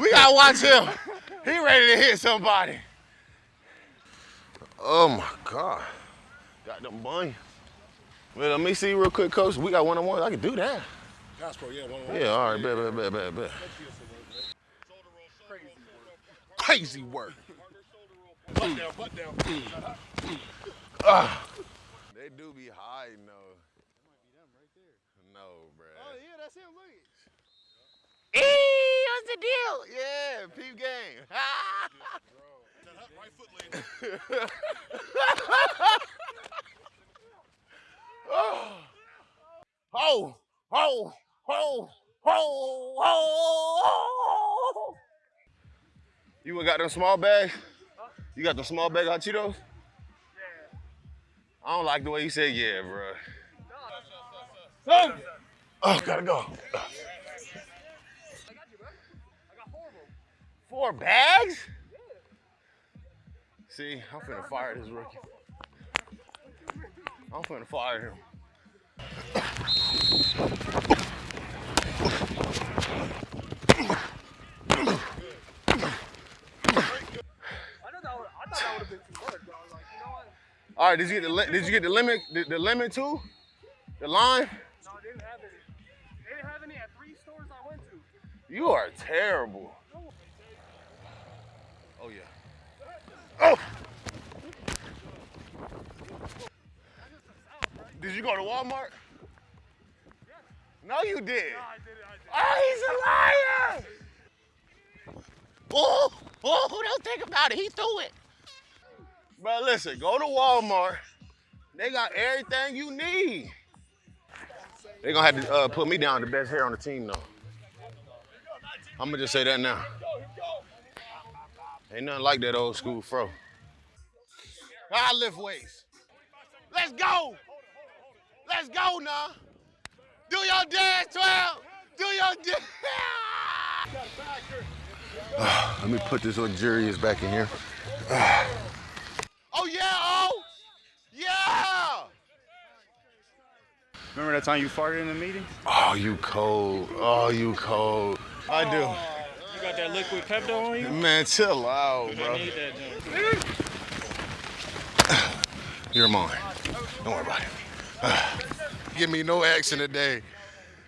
We gotta watch him. He ready to hit somebody. Oh my God. Got them bun. Well, let me see real quick, coach. We got one on one. I can do that. Pass yeah, one on one. Yeah, all right, bet, bet, bet, bet, bet. Crazy work. Butt down, butt down. They do be hiding though. No, bruh. Oh, yeah, that's him. Look. Hey, what's the deal? Yeah, peep game. That right foot lane. Ho, ho, ho, ho, ho. You got them small bags? You got the small bag hot Cheetos? Yeah. I don't like the way you said yeah, bro. Oh, gotta go. Four bags? See, I'm finna fire this rookie. I'm finna fire him. I know that would, I thought that would have been too much, but I was like, you know what? All right, did you get the did you get the limit the, the limit too? The line? No, they didn't have any. They didn't have any at three stores I went to. You are terrible. Oh yeah. Oh. Did you go to Walmart? No, you did. I did it, I did. Oh, he's a liar! Oh, oh, don't think about it. He threw it. But listen, go to Walmart. They got everything you need. They gonna have to uh, put me down the best hair on the team, though. I'm gonna just say that now. Ain't nothing like that old school fro. I lift weights. Let's go. Let's go now. Do your dance, 12. Do your dance. Let me put this luxurious back in here. oh, yeah, oh. Yeah. Remember that time you farted in the meeting? Oh, you cold. Oh, you cold. I do. You got that liquid Pepto on you? Man, chill out, bro. You're mine. Don't worry about it. Give me no action today.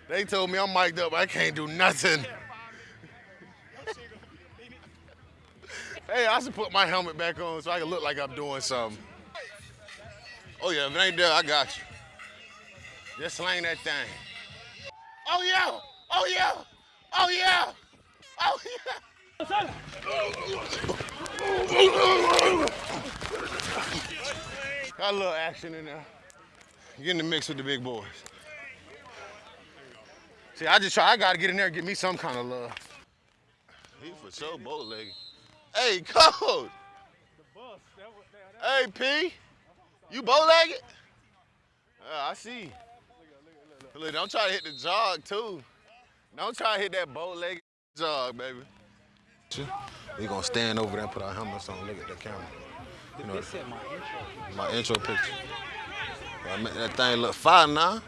They told me I'm mic'd up. I can't do nothing. hey, I should put my helmet back on so I can look like I'm doing something. Oh yeah, if it ain't there, I got you. Just slang that thing. Oh yeah! Oh yeah! Oh yeah! Got a little action in there. Get in the mix with the big boys. See, I just try, I gotta get in there and get me some kind of love. He for sure bow legged. Hey, coach. Hey, P. You bow legged? Uh, I see. Look, don't try to hit the jog, too. Don't try to hit that bow legged jog, baby. We gonna stand over there and put our helmets on, look at the camera. You know, my intro picture. I mean, that thing look fire now.